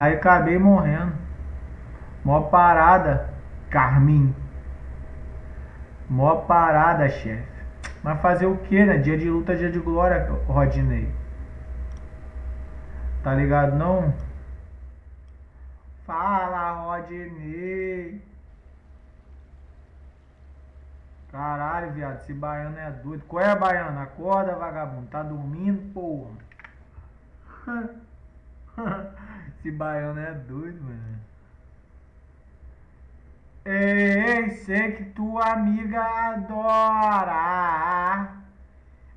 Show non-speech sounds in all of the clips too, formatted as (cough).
Aí acabei morrendo. Mó parada, Carmin. Mó parada, chefe. Mas fazer o que, né? Dia de luta, dia de glória, Rodney. Tá ligado não? Fala, Rodney. Caralho, viado, esse baiano é doido. Qual é, baiano? Acorda, vagabundo. Tá dormindo, porra. (laughs) esse baiano é doido, mano. Ei, sei que tua amiga adora.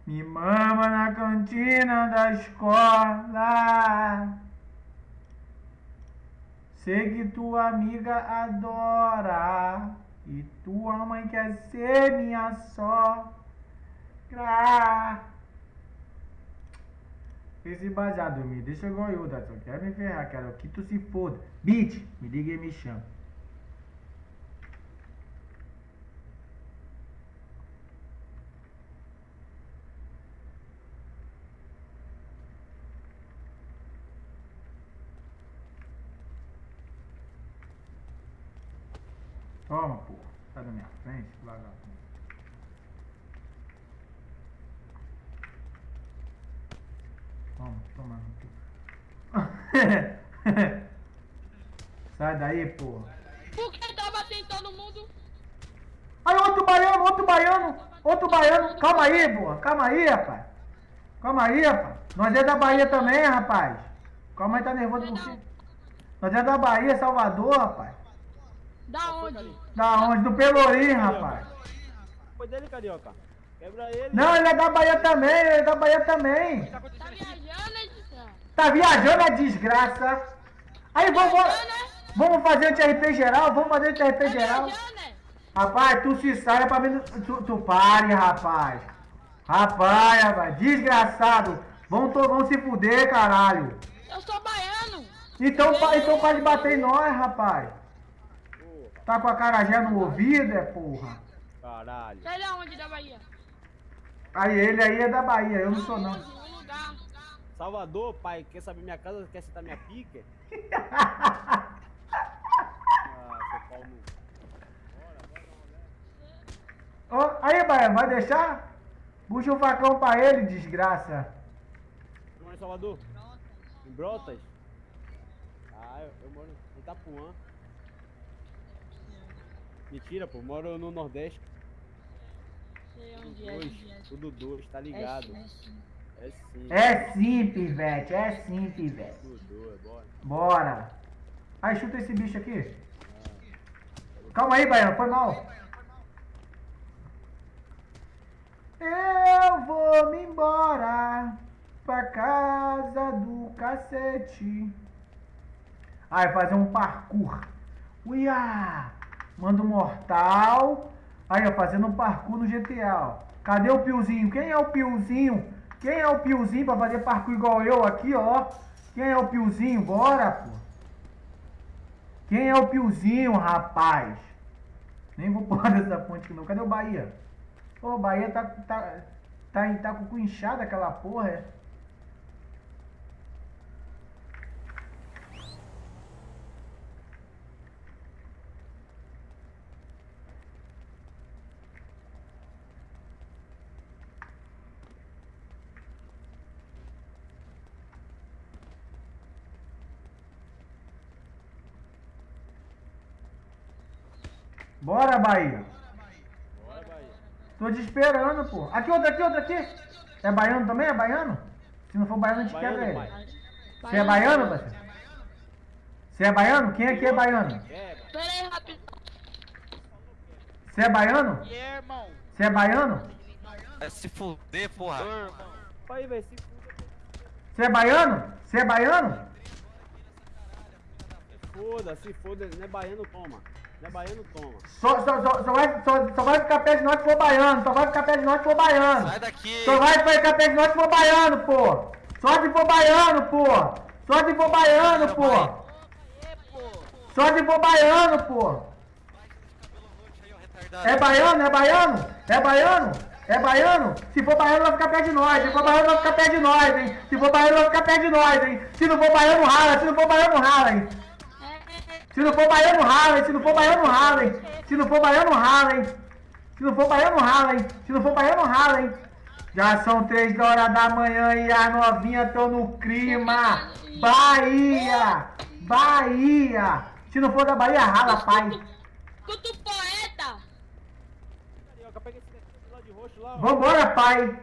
Me mama na cantina da escola. Sei que tua amiga adora. E tua mãe quer ser minha sogra. Esse baseado me deixa eu, Datson. Quer me ferrar, cara. Que tu se foda. Bitch, me liga e me chama. Toma, porra. Sai da minha frente, vagabundo. Toma, toma. Sai daí, porra. Por que tava tentando mundo? Aí, outro baiano, outro baiano, outro baiano. Calma aí, porra. Calma aí, rapaz. Calma aí, rapaz. Nós é da Bahia também, rapaz. Calma aí, tá nervoso por quê? Nós é da Bahia, Salvador, rapaz. Da onde? Da onde? Do Pelourinho, rapaz. Foi dele, carioca. Quebra ele. Não, ele é da Bahia também, ele é da Bahia também. Tá viajando, hein? desgraça? Tá viajando a desgraça. Aí vamos, vamos fazer o TRP geral, vamos fazer o TRP Tá geral. viajando? Rapaz, tu se sai pra mim. Tu, tu pare, rapaz. Rapaz, rapaz, desgraçado. Vamos, to- vamos se fuder, caralho. Eu sou baiano. Então, pa- então para de bater em nós, rapaz. Porra, Tá com a carajé no ouvido, é porra. caralho. Sai da onde da Bahia? Aí ele aí é da Bahia, eu não sou não. Um lugar. Salvador, pai, quer saber minha casa? Quer sentar minha pica? (laughs) Ó, aí, Bahia, vai deixar? Puxa o facão pra ele, desgraça. Tu mora em Salvador? Em Brotas? Ah, eu, eu moro em Itapuã. Mentira, pô, moro no Nordeste. Sei onde é. Onde é. tudo dois, tá ligado? É, sim. É sim. É sim, pivete, é sim, pivete. Tudo dois, bora. Bora. Aí, chuta esse bicho aqui. Calma aí, Baiano, foi mal. Eu vou me embora pra casa do cacete. Aí, fazer um parkour. Uia! Manda um mortal. Aí, ó, fazendo um parkour no GTA, ó. Cadê o Piozinho? Quem é o Piozinho? Quem é o Piozinho pra fazer parkour igual eu aqui, ó? Quem é o Piozinho? Bora, pô. Quem é o Piozinho, rapaz? Nem vou pular (laughs) dessa ponte aqui não. Cadê o Bahia? O Bahia tá, tá, tá, tá com o inchado aquela porra, é? Bora, Bahia. Bora, Bahia. Tô te esperando, pô. Aqui, outro, aqui, outro, aqui. É baiano também? É baiano? Se não for baiano, a gente Baiano, quebra ele. pai. Você é baiano, parceiro? Você é baiano? Quem aqui é baiano? Pera aí, rapidão. Você é baiano? E é, irmão? Você é baiano? Vai se fuder, porra. Aí, velho, se fuda. Você é baiano? Você é baiano? Foda, se foda. Não é baiano, toma. Não é baiano, toma. Só, só, só, só vai, só, só vai ficar perto de nós se for baiano. Só vai ficar perto de nós se for baiano. Sai daqui. Só vai ficar perto de nós se for baiano, pô. Só se for baiano, pô. Só se for baiano, pô. É. Só se for baiano, pô. É baiano? É baiano? É baiano? É baiano? Se for baiano, vai ficar perto de nós. Se for baiano, vai ficar perto de nós, hein? Se for baiano, vai ficar perto de nós, hein? Se não for baiano, rala. Se não for baiano, rala, hein? Se não for baiano, rala, hein? Se não for baiano, rala, hein? Se não for baiano, rala, hein? Se não for baiano, rala? Se não for baiano, rala, hein? Já são três horas da manhã e as novinhas estão no clima. Bahia! Bahia! Se não for da Bahia, rala, pai. Escuta o poeta. Vambora, pai!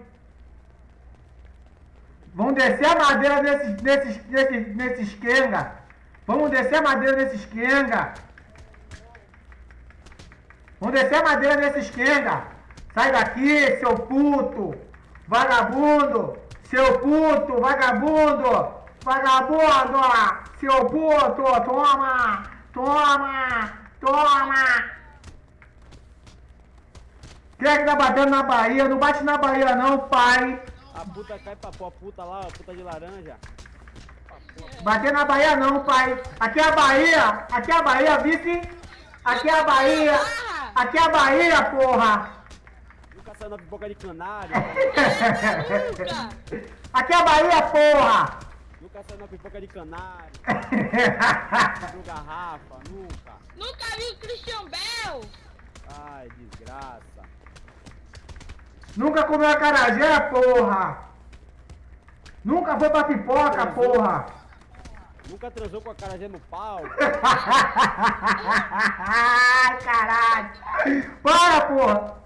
Vamos descer a madeira nesses, nesses, nesses, nesses quenga! Vamos descer a madeira nesses quenga! Vamos descer a madeira nesses quenga! Sai daqui, seu puto! Vagabundo! Seu puto, vagabundo! Vagabundo! Seu puto! Toma! Toma! Toma! Quem é que tá batendo na Bahia? Não bate na Bahia não, pai! A puta cai pra pó, a puta lá, a puta de laranja. Bater na Bahia não, pai! Aqui é a Bahia! Aqui é a Bahia, vice! Aqui é a Bahia! Aqui é a Bahia, porra! Nunca saiu na pipoca de canário. (laughs) Aqui é a Bahia, porra! nunca saiu na pipoca de canário. (laughs) No garrafa, nunca. Nunca vi o Christian Bell. Ai, desgraça. Nunca comeu acarajé, porra! Nunca foi pra pipoca, porra! Nunca transou com a carajé no pau. Ai, caralho! Para, porra!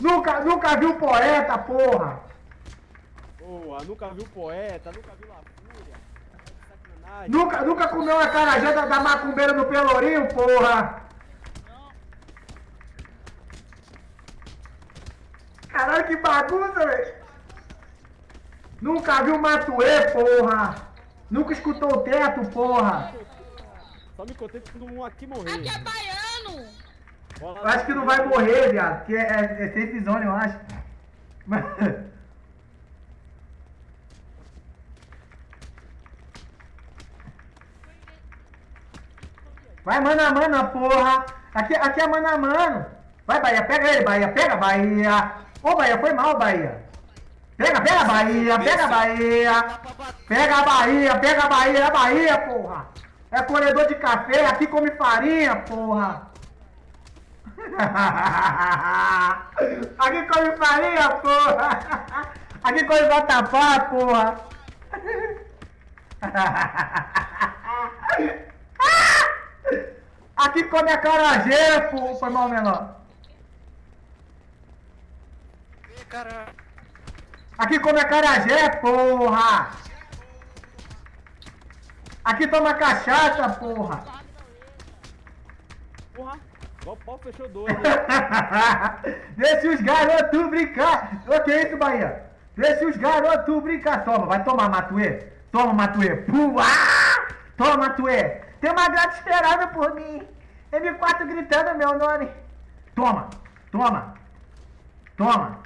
Nunca, nunca viu poeta, porra! Boa, nunca viu poeta, nunca viu La Fúria. De sacanagem. Nunca, nunca comeu a carajé da, da macumbeira no Pelourinho, porra! Caralho, que bagunça, velho! Nunca viu Matuê, porra! Nunca escutou o teto, porra! Só me contei quando um aqui morrer. Aqui é baiano. Eu acho que não vai morrer, viado, porque é, é, é safe zone, eu acho. Mas- (laughs) Vai mano a mano, porra! Aqui, aqui é mano a mano! Vai, Bahia, pega ele, Bahia, pega, Bahia! Ô, Bahia, foi mal, Bahia! Pega, pega, Bahia, pega, Bahia! Pega a Bahia, pega a Bahia, é a Bahia, porra! É colhedor de café, aqui come farinha, porra! (laughs) Aqui come farinha, porra! (laughs) Aqui come vatapá, porra! (laughs) Aqui come acarajé, porra! Foi mal, menor! Ih, cara. Aqui come acarajé, porra! Aqui toma cachaça, porra! Porra, o pau fechou dois. hein? (laughs) Deixa os garotos brincar! Ô, que isso, Bahia? Deixa os garotos brincar! Toma, vai tomar, Matuê! Toma, Matuê! Pua! Toma, Matuê! Tem uma gata esperando por mim! M4 gritando meu nome! Toma! Toma! Toma!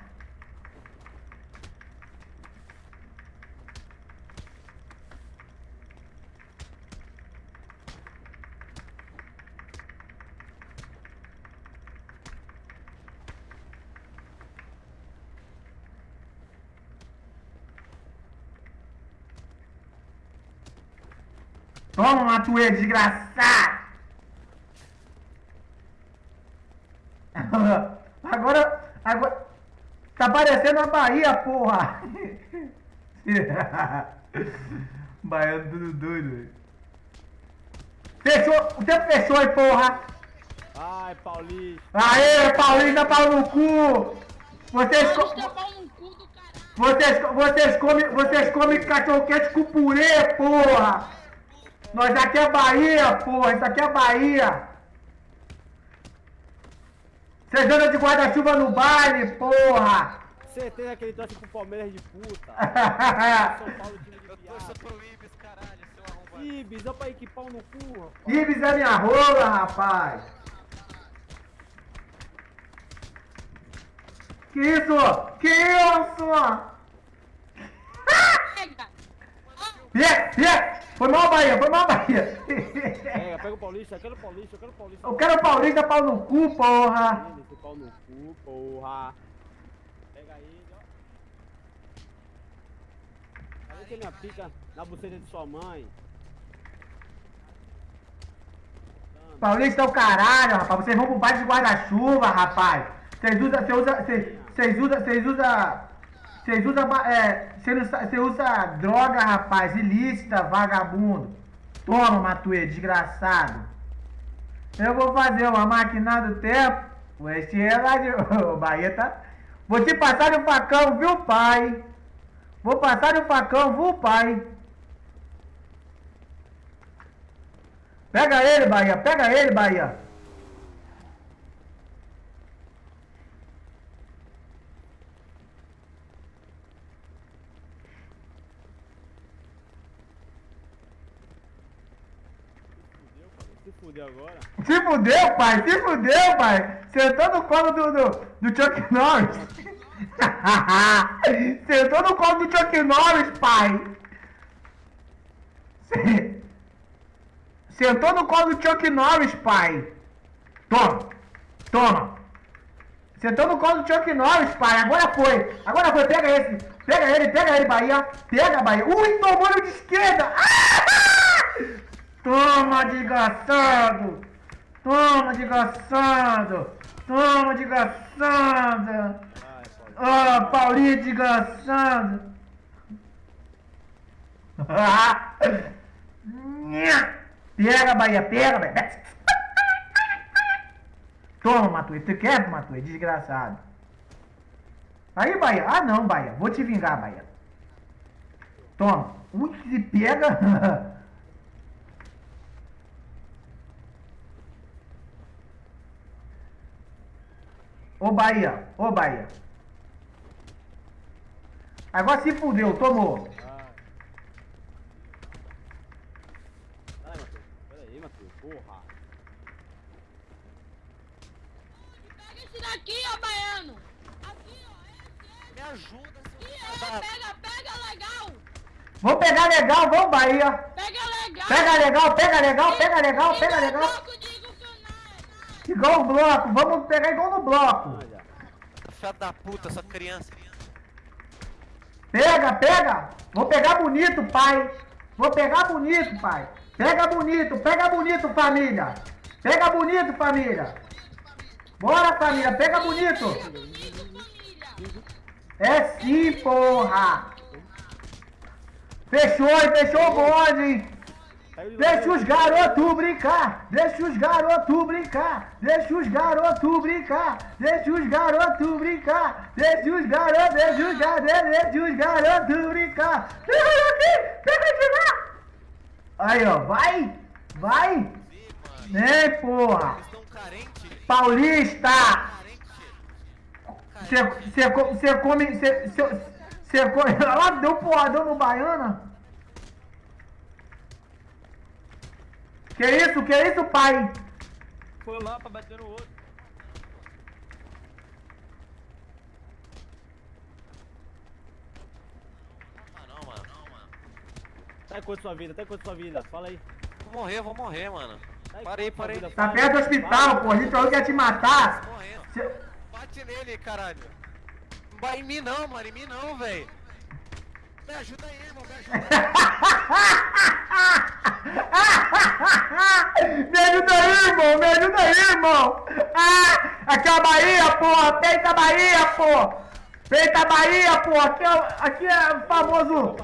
Toma, Matuê, desgraçado! (laughs) Agora, agora... Tá parecendo a Bahia, porra! (laughs) Baiano tudo doido, velho. Fechou! O tempo fechou, hein, porra! Ai, Paulista. Aê, Paulista, pau no cu! Vocês, co- Paulista é pau no cu do caralho. vocês, vocês comem vocês come cachorro quente com purê, porra! Nós aqui é Bahia, porra! Isso aqui é Bahia! Vocês andam de guarda-chuva no baile, porra! Certeza que ele torce pro Palmeiras de puta. (laughs) São Paulo, time de Eu torço pro Ibis, caralho, seu arrombado. Ih, bisão pra pau no cu, rapaz. Ibis é minha rola, rapaz! Que isso? Que isso? Yeah, yeah. Foi mal, Bahia, foi mal, Bahia. É, pega o Paulista, eu quero o Paulista, eu quero o Paulista. Eu quero o Paulista, pau no cu, porra. Pau no cu, porra. Pega aí, ó. Olha que minha pica na buceta de sua mãe. Paulista é o caralho, rapaz. Vocês vão pro baixo de guarda-chuva, rapaz. Vocês usam, vocês usam, vocês usam, vocês usam... Vocês usam. É, você você usa droga, rapaz. Ilícita, vagabundo. Toma, Matuê, desgraçado. Eu vou fazer uma máquina do tempo. Vou encher ela de. (laughs) Ô, Bahia tá. Vou te passar o facão, viu, pai? Vou passar o facão, viu, pai? Pega ele, Bahia. Pega ele, Bahia. Se fudeu agora. Se fudeu, pai. Se fudeu, pai. Sentou no colo do, do, do Chuck Norris. (laughs) Sentou no colo do Chuck Norris, pai. Se- Sentou no colo do Chuck Norris, pai. Toma. Toma. Sentou no colo do Chuck Norris, pai. Agora foi. Agora foi. Pega esse. Pega ele, pega ele, Bahia. Pega, Bahia. Ui, tomou de esquerda. Ah! (laughs) Toma, desgraçado. Toma, desgraçado. Toma, Paulo. Ah, Paulinho, desgraçado. (laughs) Pega, Bahia, pega, Bahia. Toma, Matuê. Tu quer, Matuê? Desgraçado. Aí, Bahia. Ah, não, Bahia. Vou te vingar, Bahia. Toma. Ui, se pega. (laughs) Ô, Bahia. Ô, Bahia. Agora se fudeu. Tomou. Vai, Matheus. Pera aí, Matheus. Porra. Pega esse daqui, ó, baiano. Aqui, ó. Esse, Me ajuda, seu Ih, da- é, pega, pega legal. Vamos pegar legal, vamos, Bahia. Pega legal. Pega legal, pega legal, pega legal, pega legal. que não. Igual o bloco, vamos pegar igual no bloco. Filha da puta, essa criança. Pega, pega. Vou pegar bonito, pai. Vou pegar bonito, pai. Pega bonito, pega bonito, família. Pega bonito, família. Bora, família, pega bonito. É sim, porra. Fechou, fechou o bonde, hein? Deixa os garotos brincar, deixa os garotos brincar, deixa os garotos brincar, deixa os garotos brincar, deixa os garotos, deixa os garotos, deixa os garotos brincar. Aí, ó, vai, vai. Né, porra. Paulista, Carente. você come, você come, (laughs) ela deu porradão no Baiana. Que isso, que isso, pai? Foi lá pra bater no outro. Ah, não, mano. Não, mano. Sai quanto sua vida, sai quanto sua vida. Fala aí. Vou morrer, vou morrer, mano. Sai Parei, parei. vida, Tá perto do hospital, pô. A gente falou que ia te matar. Morrendo. Bate nele, caralho. Não vai em mim não, mano. Em mim não, velho. Me ajuda aí, irmão. Me ajuda. (laughs) me ajuda aí, irmão. Me ajuda aí, irmão. Ah, aqui é a Bahia, porra. Peita Bahia, pô. Peita Bahia, pô. Aqui é, aqui é o famoso...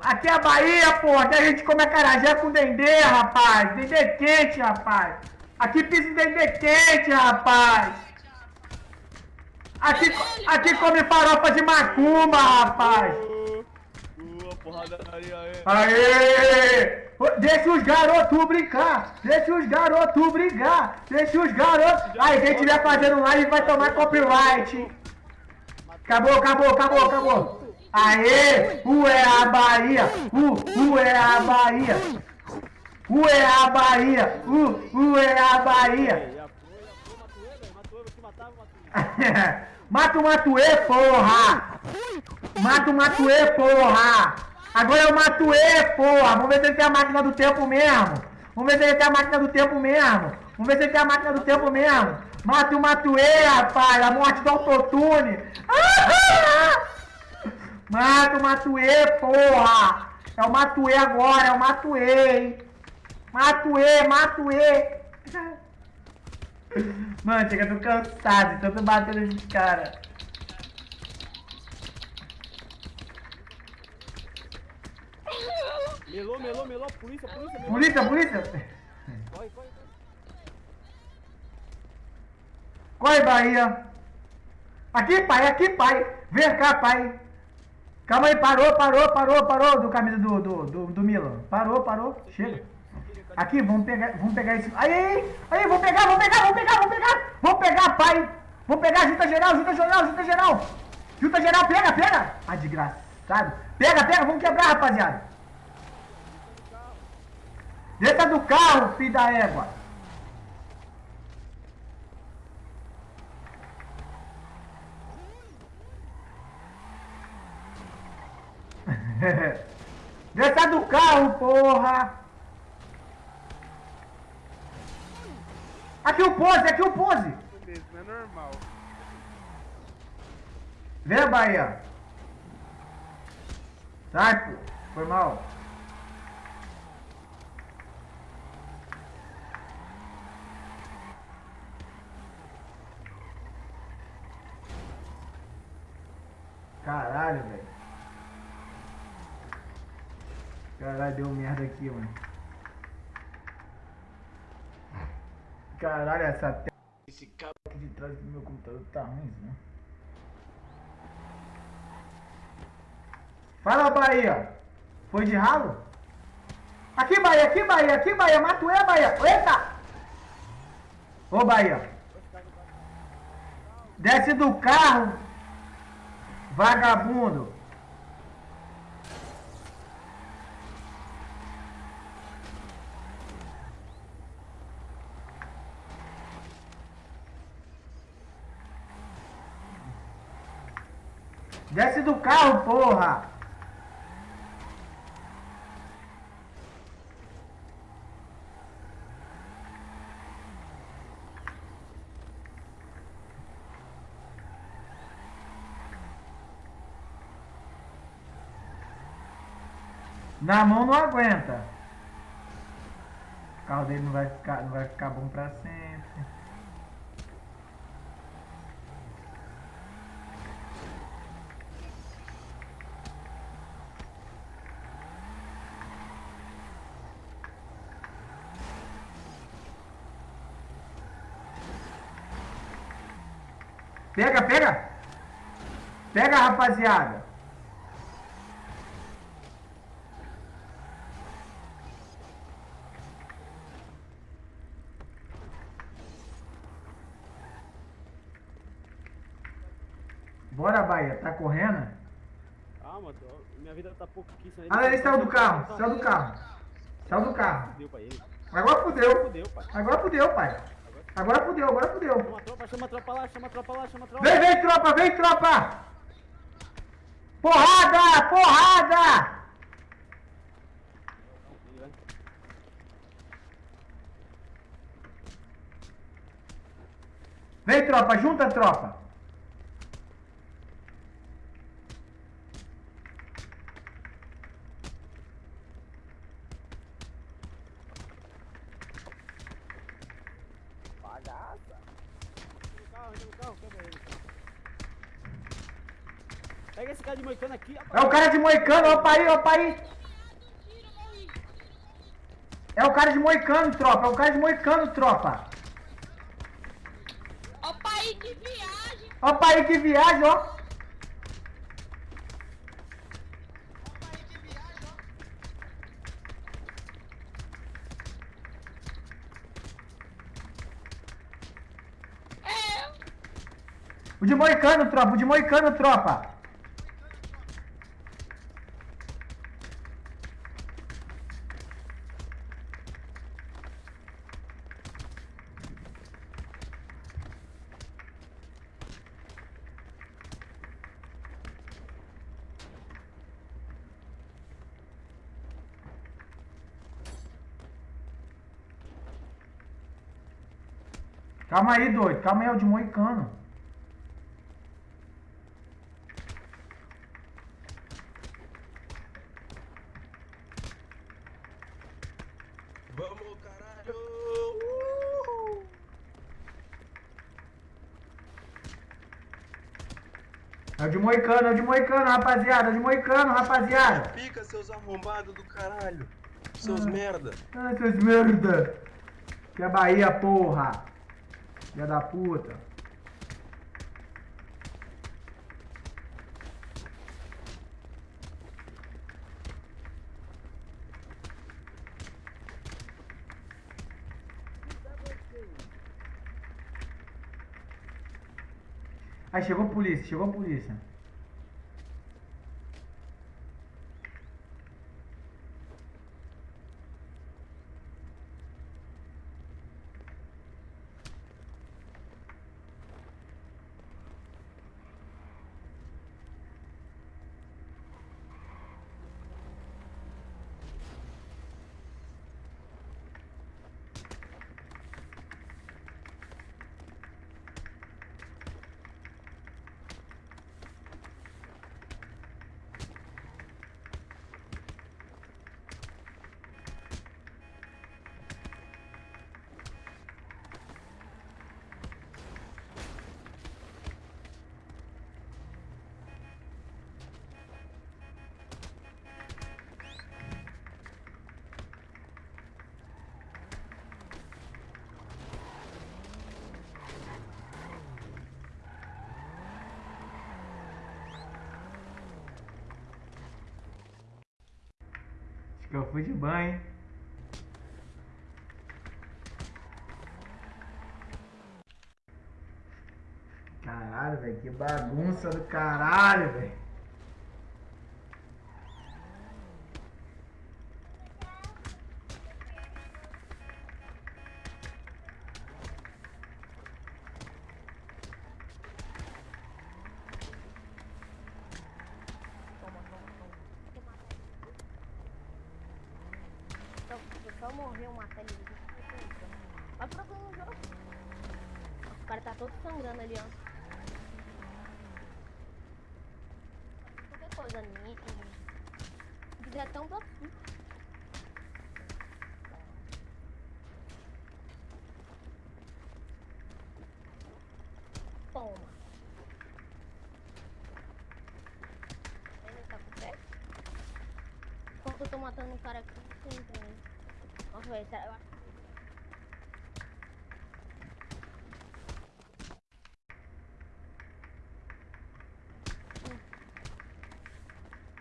Aqui é a Bahia, pô. Aqui a gente come acarajé com dendê, rapaz. Dendê quente, rapaz. Aqui pisa dendê quente, rapaz. Aqui, aqui come farofa de macumba, rapaz. Aí. Aê! Deixa os garotos brincar! Deixa os garotos brincar! Deixa os garotos. Aí, quem estiver fazendo live vai tomar copyright! Acabou, acabou, acabou, acabou! Aê! U é a Bahia! U, U é a Bahia! U é a Bahia! U, U é a Bahia! (laughs) Mata o Matuê, porra! Mata o Matuê, porra! Agora é o Matuê, porra! Vamos ver se ele tem a máquina do tempo mesmo! Vamos ver se ele tem a máquina do tempo mesmo! Vamos ver se ele tem a máquina do tempo mesmo! Mata o Matuê, rapaz! A morte do autotune! (laughs) Mata o Matuê, porra! É o Matuê agora, é o Matuê, hein? Matuê, Matuê! (laughs) Mano, chega, eu tô cansado tanto bater nesses caras. Melou, melou, melou. Polícia, polícia. Polícia, polícia! Corre, corre, corre. Corre, Bahia! Aqui, pai, aqui, pai! Vem cá, pai! Calma aí, parou, parou, parou, parou do camisa do, do, do, do Milan. Parou, parou, chega. Aqui, vamos pegar, vamos pegar esse. Aí, aí, aí, vamos pegar, vamos pegar, vamos pegar, vamos pegar! Vamos pegar, pai! Vamos pegar, junta geral, junta geral, junta geral! Junta geral, pega, pega! Ah, desgraçado! Pega, pega, vamos quebrar, rapaziada! Desça do carro, filho da égua! (laughs) Desça do carro, porra! Aqui o pose, aqui o pose! Beleza, não é normal. Vem, Bahia! Sai, pô! Foi mal! Caralho, velho. Caralho, deu merda aqui, mano. Caralho, essa tela. Esse cabo aqui de trás do meu computador tá ruim, né? Fala, Bahia! Foi de ralo? Aqui, Bahia, aqui, Bahia, aqui, Bahia, Matuê, Bahia! Eita! Ô, Bahia! Desce do carro, vagabundo! Desce do carro, porra! Na mão não aguenta. O carro dele não vai ficar, não vai ficar bom pra sempre. Pega, pega! Pega, rapaziada! Bora, Bahia, tá correndo? Calma, tô- minha vida tá pouco aqui. Ah, ele saiu do carro, saiu do carro. Saiu do carro. Agora fudeu. Agora fudeu, pai. Agora fudeu, agora fudeu. Chama a tropa, chama a tropa lá, chama a tropa lá, chama a tropa. Vem, vem, tropa, vem, tropa! Porrada! Porrada! Vem, tropa, junta, tropa! Bagaça. Entra no carro, entra no carro, quebra ele. Pega esse cara de moicano aqui, É rapaz. o cara de moicano, opa aí, opa aí! É o cara de moicano, tropa, é o cara de moicano, tropa! Ó, pai, que viagem. Opa aí que viagem, ó! É, O de moicano, tropa, o de moicano, tropa! Calma aí, doido. Calma aí, é o de Moicano. Vamos, caralho! Uhul. É o de Moicano, é o de Moicano, rapaziada. É o de Moicano, rapaziada. Pica, seus arrombados do caralho. Seus ah. merda. Ah, seus merda. Que é Bahia, porra. Filha da puta. Aí chegou a polícia, chegou a polícia. Que eu fui de banho. Caralho, velho, que bagunça do caralho, velho. Tão pra Toma. Ele tá com pé? Enquanto eu tô matando um cara aqui, aí. Nossa, será- eu acho- Hum.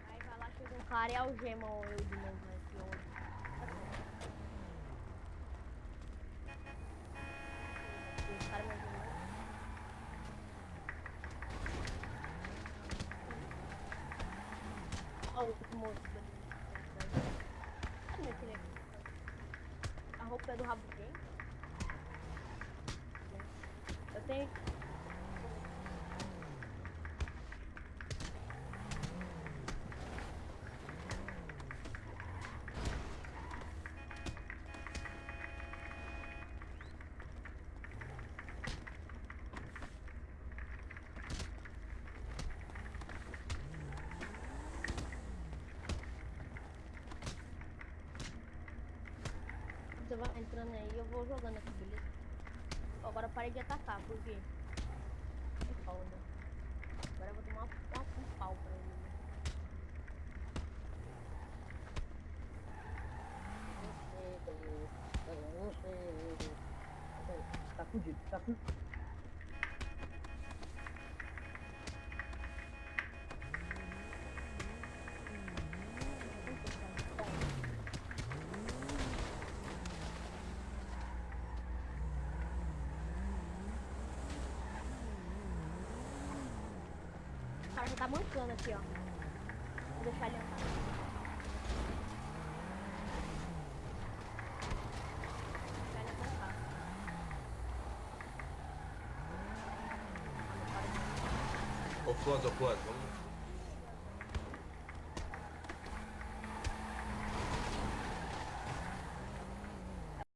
Aí vai cara e algema eu de novo, né? Algemam. Olha o ali. Cadê meu aqui? A roupa é do rabo quem? Eu tenho. Vai entrando aí, eu vou jogando aqui, beleza? Agora parei de atacar, por quê? Que foda. Agora eu vou tomar uma, um pau pra ele. Tá fudido, tá fudido. Já tá mancando aqui, ó. Vou deixar ele andar. Ô, Flores, ô, Flores, vamos